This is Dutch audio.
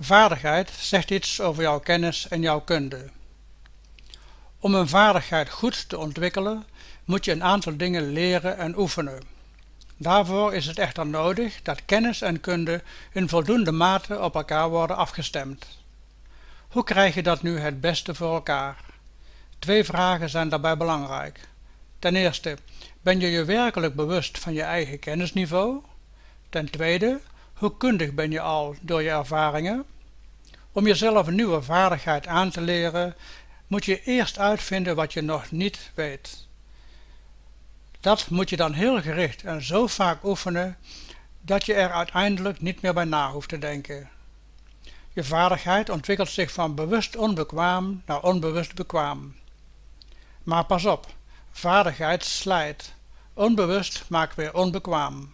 Vaardigheid zegt iets over jouw kennis en jouw kunde. Om een vaardigheid goed te ontwikkelen moet je een aantal dingen leren en oefenen. Daarvoor is het echter nodig dat kennis en kunde in voldoende mate op elkaar worden afgestemd. Hoe krijg je dat nu het beste voor elkaar? Twee vragen zijn daarbij belangrijk. Ten eerste, ben je je werkelijk bewust van je eigen kennisniveau? Ten tweede, hoe kundig ben je al door je ervaringen? Om jezelf een nieuwe vaardigheid aan te leren, moet je eerst uitvinden wat je nog niet weet. Dat moet je dan heel gericht en zo vaak oefenen, dat je er uiteindelijk niet meer bij na hoeft te denken. Je vaardigheid ontwikkelt zich van bewust onbekwaam naar onbewust bekwaam. Maar pas op, vaardigheid slijt. Onbewust maakt weer onbekwaam.